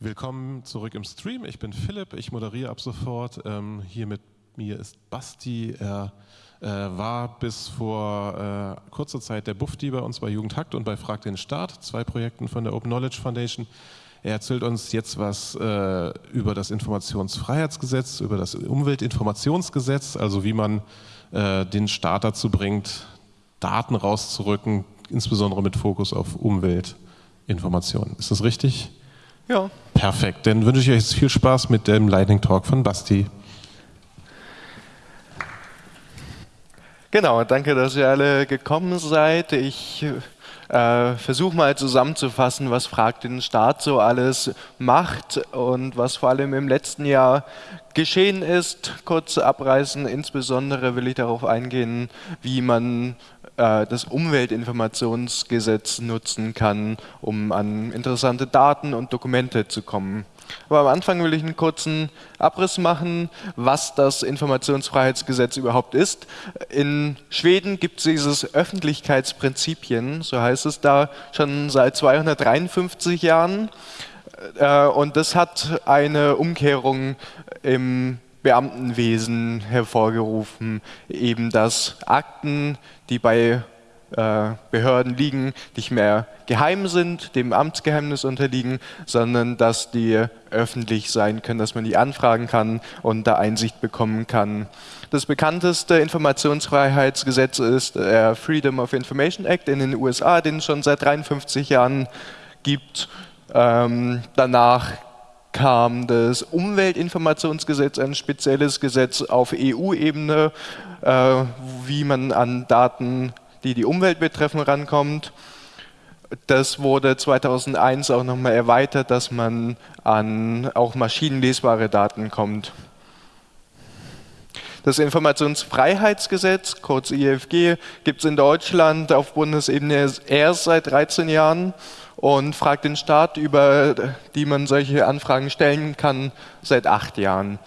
Willkommen zurück im Stream. Ich bin Philipp, ich moderiere ab sofort. Ähm, hier mit mir ist Basti. Er äh, war bis vor äh, kurzer Zeit der Bufti bei uns bei Jugendhakt und bei Frag den Staat, zwei Projekten von der Open Knowledge Foundation. Er erzählt uns jetzt was äh, über das Informationsfreiheitsgesetz, über das Umweltinformationsgesetz, also wie man äh, den Staat dazu bringt, Daten rauszurücken, insbesondere mit Fokus auf Umweltinformationen. Ist das richtig? Ja. Perfekt. Dann wünsche ich euch jetzt viel Spaß mit dem Lightning Talk von Basti. Genau, danke, dass ihr alle gekommen seid. Ich äh, versuche mal zusammenzufassen, was Frag den Staat so alles macht und was vor allem im letzten Jahr geschehen ist. Kurz abreißen, insbesondere will ich darauf eingehen, wie man das Umweltinformationsgesetz nutzen kann, um an interessante Daten und Dokumente zu kommen. Aber am Anfang will ich einen kurzen Abriss machen, was das Informationsfreiheitsgesetz überhaupt ist. In Schweden gibt es dieses Öffentlichkeitsprinzipien, so heißt es da, schon seit 253 Jahren. Äh, und das hat eine Umkehrung im Beamtenwesen hervorgerufen, eben dass Akten, die bei äh, Behörden liegen, nicht mehr geheim sind, dem Amtsgeheimnis unterliegen, sondern dass die öffentlich sein können, dass man die anfragen kann und da Einsicht bekommen kann. Das bekannteste Informationsfreiheitsgesetz ist der Freedom of Information Act in den USA, den es schon seit 53 Jahren gibt. Ähm, danach kam das Umweltinformationsgesetz, ein spezielles Gesetz auf EU-Ebene, äh, wie man an Daten, die die Umwelt betreffen, rankommt. Das wurde 2001 auch nochmal erweitert, dass man an auch maschinenlesbare Daten kommt. Das Informationsfreiheitsgesetz, kurz IFG, gibt es in Deutschland auf Bundesebene erst seit 13 Jahren und fragt den Staat, über die man solche Anfragen stellen kann, seit acht Jahren.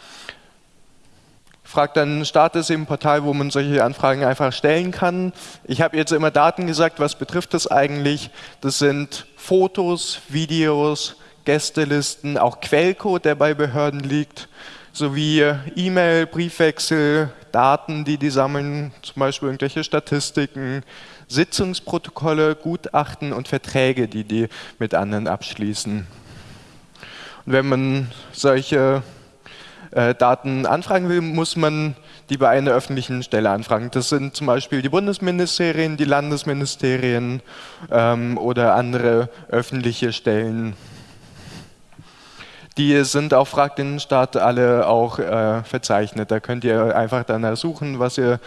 Fragt dann Staat ist im Portal, wo man solche Anfragen einfach stellen kann. Ich habe jetzt immer Daten gesagt, was betrifft das eigentlich? Das sind Fotos, Videos, Gästelisten, auch Quellcode, der bei Behörden liegt, sowie E-Mail, Briefwechsel, Daten, die die sammeln, zum Beispiel irgendwelche Statistiken, Sitzungsprotokolle, Gutachten und Verträge, die die mit anderen abschließen. Und wenn man solche äh, Daten anfragen will, muss man die bei einer öffentlichen Stelle anfragen. Das sind zum Beispiel die Bundesministerien, die Landesministerien ähm, oder andere öffentliche Stellen. Die sind auf Frag den Staat alle auch äh, verzeichnet. Da könnt ihr einfach danach suchen, was ihr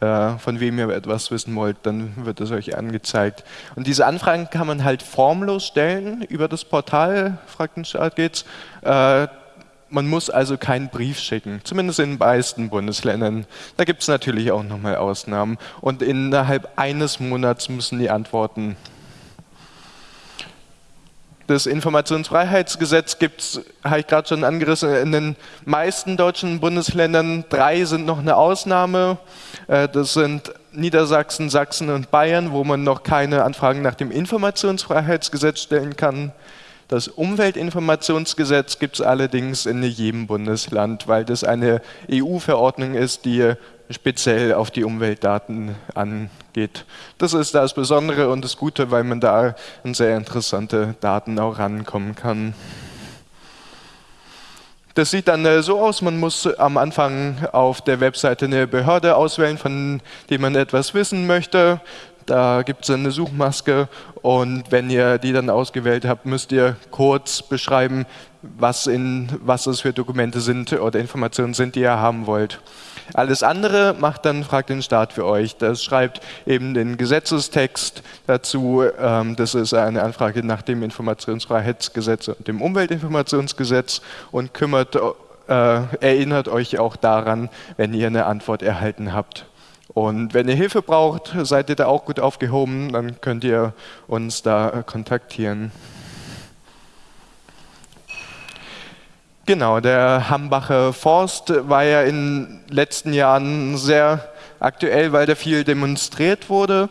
von wem ihr etwas wissen wollt, dann wird es euch angezeigt. Und diese Anfragen kann man halt formlos stellen über das Portal, Staat geht's. Äh, man muss also keinen Brief schicken, zumindest in den meisten Bundesländern. Da gibt es natürlich auch nochmal Ausnahmen. Und innerhalb eines Monats müssen die Antworten das Informationsfreiheitsgesetz gibt es, habe ich gerade schon angerissen, in den meisten deutschen Bundesländern. Drei sind noch eine Ausnahme. Äh, das sind Niedersachsen, Sachsen und Bayern, wo man noch keine Anfragen nach dem Informationsfreiheitsgesetz stellen kann. Das Umweltinformationsgesetz gibt es allerdings in jedem Bundesland, weil das eine EU-Verordnung ist, die speziell auf die Umweltdaten angeht. Das ist das Besondere und das Gute, weil man da an sehr interessante Daten auch rankommen kann. Das sieht dann äh, so aus, man muss am Anfang auf der Webseite eine Behörde auswählen, von der man etwas wissen möchte. Da gibt es eine Suchmaske und wenn ihr die dann ausgewählt habt, müsst ihr kurz beschreiben, was, in, was es für Dokumente sind oder Informationen sind, die ihr haben wollt. Alles andere macht dann Fragt den Staat für euch. Das schreibt eben den Gesetzestext dazu. Ähm, das ist eine Anfrage nach dem Informationsfreiheitsgesetz und dem Umweltinformationsgesetz und kümmert, äh, erinnert euch auch daran, wenn ihr eine Antwort erhalten habt. Und wenn ihr Hilfe braucht, seid ihr da auch gut aufgehoben, dann könnt ihr uns da kontaktieren. Genau, der Hambacher Forst war ja in den letzten Jahren sehr aktuell, weil da viel demonstriert wurde.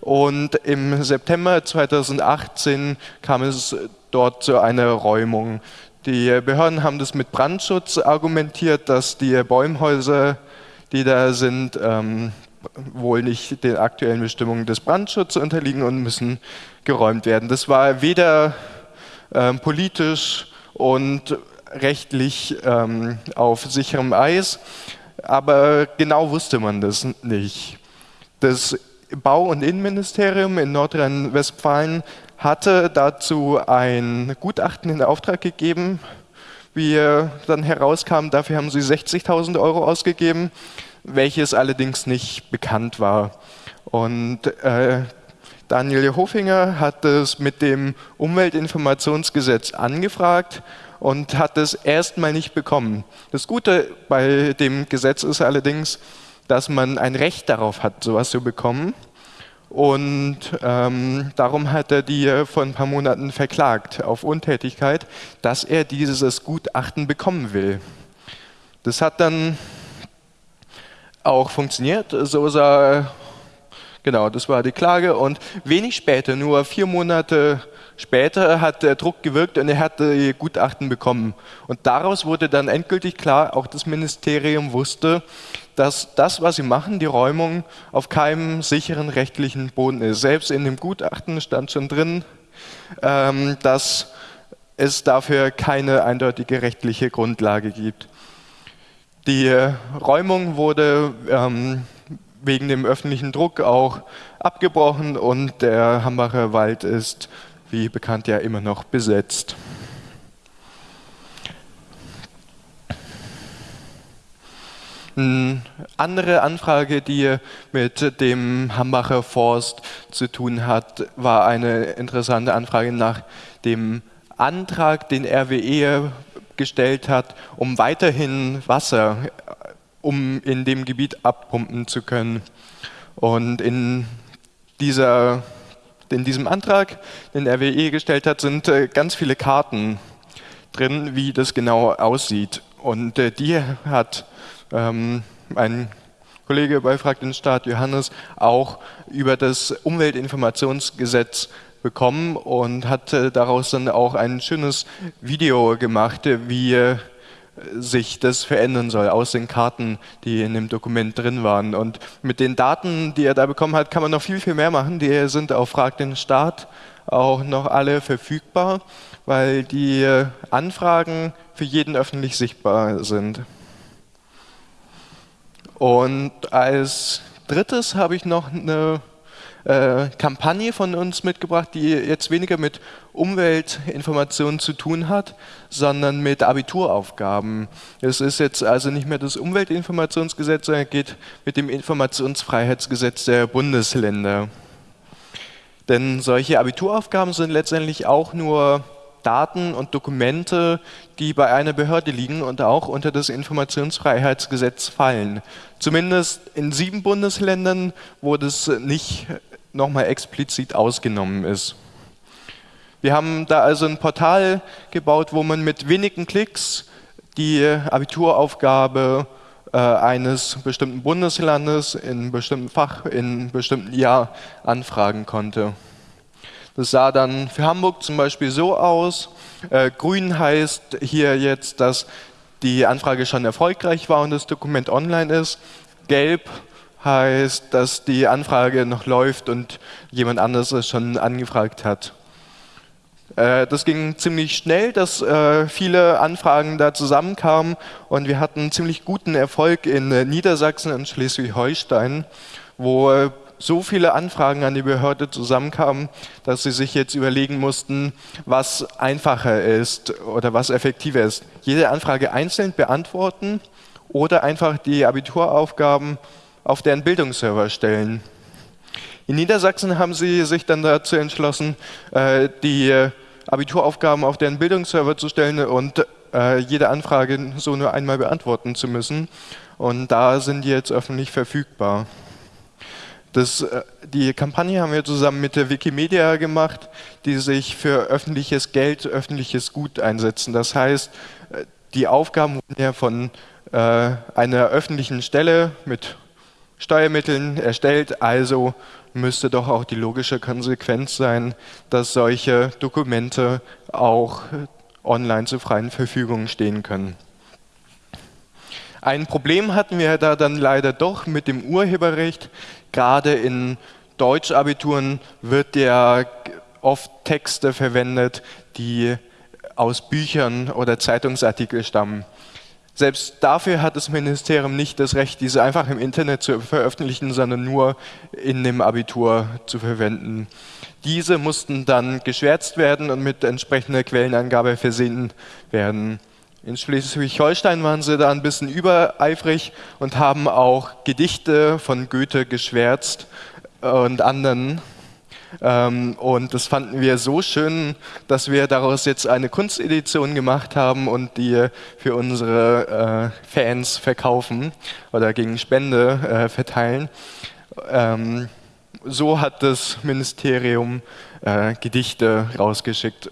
Und im September 2018 kam es dort zu einer Räumung. Die Behörden haben das mit Brandschutz argumentiert, dass die Bäumhäuser, die da sind, ähm, wohl nicht den aktuellen Bestimmungen des Brandschutzes unterliegen und müssen geräumt werden. Das war weder ähm, politisch und rechtlich ähm, auf sicherem Eis, aber genau wusste man das nicht. Das Bau- und Innenministerium in Nordrhein-Westfalen hatte dazu ein Gutachten in Auftrag gegeben. Wie dann herauskam, dafür haben sie 60.000 Euro ausgegeben, welches allerdings nicht bekannt war. Und äh, Daniel Hofinger hat es mit dem Umweltinformationsgesetz angefragt und hat es erstmal nicht bekommen. Das Gute bei dem Gesetz ist allerdings, dass man ein Recht darauf hat, sowas zu bekommen. Und ähm, darum hat er die vor ein paar Monaten verklagt auf Untätigkeit, dass er dieses Gutachten bekommen will. Das hat dann auch funktioniert. So sah Genau, das war die Klage und wenig später, nur vier Monate später, hat der Druck gewirkt und er hat die Gutachten bekommen. Und daraus wurde dann endgültig klar, auch das Ministerium wusste, dass das, was sie machen, die Räumung, auf keinem sicheren rechtlichen Boden ist. Selbst in dem Gutachten stand schon drin, ähm, dass es dafür keine eindeutige rechtliche Grundlage gibt. Die Räumung wurde ähm, wegen dem öffentlichen Druck auch abgebrochen und der Hambacher Wald ist, wie bekannt, ja immer noch besetzt. Eine andere Anfrage, die mit dem Hambacher Forst zu tun hat, war eine interessante Anfrage nach dem Antrag, den RWE gestellt hat, um weiterhin Wasser um in dem Gebiet abpumpen zu können. Und in, dieser, in diesem Antrag, den RWE gestellt hat, sind äh, ganz viele Karten drin, wie das genau aussieht. Und äh, die hat ähm, ein Kollege bei Frag den Staat, Johannes, auch über das Umweltinformationsgesetz bekommen und hat äh, daraus dann auch ein schönes Video gemacht, wie sich das verändern soll aus den Karten, die in dem Dokument drin waren. Und mit den Daten, die er da bekommen hat, kann man noch viel, viel mehr machen. Die sind auf Frag den Staat auch noch alle verfügbar, weil die Anfragen für jeden öffentlich sichtbar sind. Und als drittes habe ich noch eine äh, Kampagne von uns mitgebracht, die jetzt weniger mit Umweltinformationen zu tun hat, sondern mit Abituraufgaben. Es ist jetzt also nicht mehr das Umweltinformationsgesetz, sondern geht mit dem Informationsfreiheitsgesetz der Bundesländer. Denn solche Abituraufgaben sind letztendlich auch nur Daten und Dokumente, die bei einer Behörde liegen und auch unter das Informationsfreiheitsgesetz fallen. Zumindest in sieben Bundesländern, wo das nicht nochmal explizit ausgenommen ist. Wir haben da also ein Portal gebaut, wo man mit wenigen Klicks die Abituraufgabe äh, eines bestimmten Bundeslandes in bestimmten Fach, in bestimmten Jahr anfragen konnte. Das sah dann für Hamburg zum Beispiel so aus. Äh, grün heißt hier jetzt, dass die Anfrage schon erfolgreich war und das Dokument online ist. Gelb heißt, dass die Anfrage noch läuft und jemand anderes es schon angefragt hat. Äh, das ging ziemlich schnell, dass äh, viele Anfragen da zusammenkamen und wir hatten ziemlich guten Erfolg in äh, Niedersachsen und Schleswig-Holstein, wo so viele Anfragen an die Behörde zusammenkamen, dass sie sich jetzt überlegen mussten, was einfacher ist oder was effektiver ist. Jede Anfrage einzeln beantworten oder einfach die Abituraufgaben auf deren Bildungsserver stellen. In Niedersachsen haben sie sich dann dazu entschlossen, äh, die Abituraufgaben auf deren Bildungsserver zu stellen und äh, jede Anfrage so nur einmal beantworten zu müssen. Und da sind die jetzt öffentlich verfügbar. Das, äh, die Kampagne haben wir zusammen mit der Wikimedia gemacht, die sich für öffentliches Geld, öffentliches Gut einsetzen. Das heißt, die Aufgaben wurden ja von einer öffentlichen Stelle mit Steuermitteln erstellt, also müsste doch auch die logische Konsequenz sein, dass solche Dokumente auch online zur freien Verfügung stehen können. Ein Problem hatten wir da dann leider doch mit dem Urheberrecht. Gerade in Deutschabituren wird ja oft Texte verwendet, die aus Büchern oder Zeitungsartikeln stammen. Selbst dafür hat das Ministerium nicht das Recht, diese einfach im Internet zu veröffentlichen, sondern nur in dem Abitur zu verwenden. Diese mussten dann geschwärzt werden und mit entsprechender Quellenangabe versehen werden. In Schleswig-Holstein waren sie da ein bisschen übereifrig und haben auch Gedichte von Goethe geschwärzt und anderen und das fanden wir so schön, dass wir daraus jetzt eine Kunstedition gemacht haben und die für unsere äh, Fans verkaufen oder gegen Spende äh, verteilen. Ähm, so hat das Ministerium äh, Gedichte rausgeschickt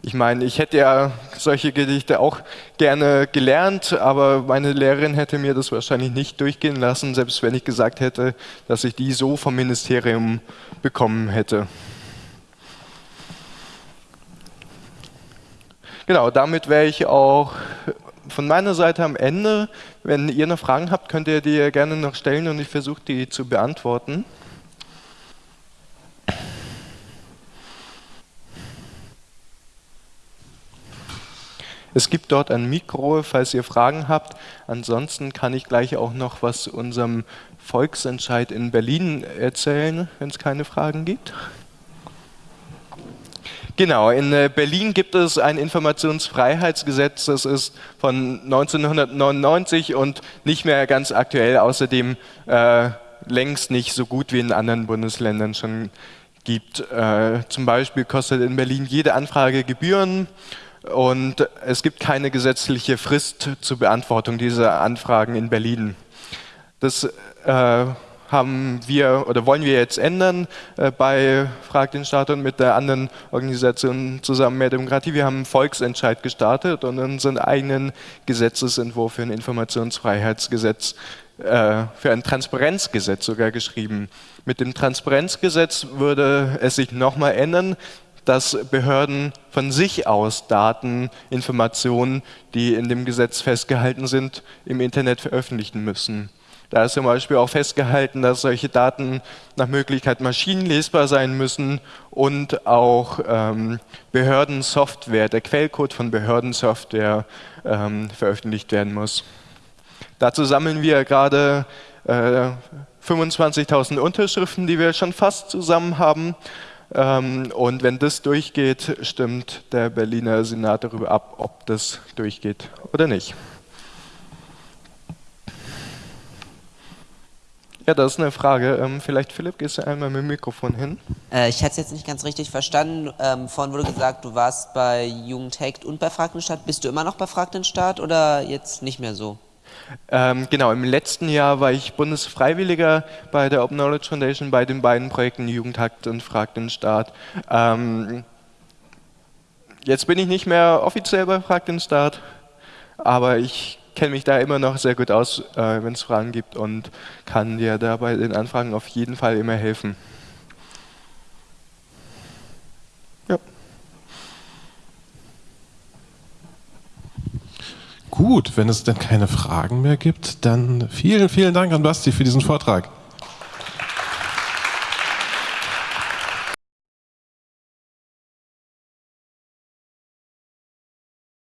ich meine, ich hätte ja solche Gedichte auch gerne gelernt, aber meine Lehrerin hätte mir das wahrscheinlich nicht durchgehen lassen, selbst wenn ich gesagt hätte, dass ich die so vom Ministerium bekommen hätte. Genau, damit wäre ich auch von meiner Seite am Ende. Wenn ihr noch Fragen habt, könnt ihr die gerne noch stellen und ich versuche die zu beantworten. Es gibt dort ein Mikro, falls ihr Fragen habt. Ansonsten kann ich gleich auch noch was zu unserem Volksentscheid in Berlin erzählen, wenn es keine Fragen gibt. Genau, in äh, Berlin gibt es ein Informationsfreiheitsgesetz, das ist von 1999 und nicht mehr ganz aktuell, außerdem äh, längst nicht so gut wie in anderen Bundesländern schon gibt. Äh, zum Beispiel kostet in Berlin jede Anfrage Gebühren und es gibt keine gesetzliche Frist zur Beantwortung dieser Anfragen in Berlin. Das äh, haben wir oder wollen wir jetzt ändern äh, bei Frag den Staat und mit der anderen Organisation zusammen mehr Demokratie. Wir haben einen Volksentscheid gestartet und unseren eigenen Gesetzesentwurf für ein Informationsfreiheitsgesetz, äh, für ein Transparenzgesetz sogar geschrieben. Mit dem Transparenzgesetz würde es sich nochmal ändern dass Behörden von sich aus Daten, Informationen, die in dem Gesetz festgehalten sind, im Internet veröffentlichen müssen. Da ist zum Beispiel auch festgehalten, dass solche Daten nach Möglichkeit maschinenlesbar sein müssen und auch ähm, Behördensoftware, der Quellcode von Behördensoftware ähm, veröffentlicht werden muss. Dazu sammeln wir gerade äh, 25.000 Unterschriften, die wir schon fast zusammen haben. Ähm, und wenn das durchgeht, stimmt der Berliner Senat darüber ab, ob das durchgeht oder nicht. Ja, das ist eine Frage. Ähm, vielleicht, Philipp, gehst du einmal mit dem Mikrofon hin? Äh, ich hatte es jetzt nicht ganz richtig verstanden. Ähm, vorhin wurde gesagt, du warst bei Jugendhackt und bei Fragdenstadt. Bist du immer noch bei Fragdenstadt oder jetzt nicht mehr so? Ähm, genau, im letzten Jahr war ich Bundesfreiwilliger bei der Open Knowledge Foundation bei den beiden Projekten Jugendhakt und Frag den Staat. Ähm, jetzt bin ich nicht mehr offiziell bei Frag den Staat, aber ich kenne mich da immer noch sehr gut aus, äh, wenn es Fragen gibt und kann dir da bei den Anfragen auf jeden Fall immer helfen. Gut, wenn es denn keine Fragen mehr gibt, dann vielen, vielen Dank an Basti für diesen Vortrag.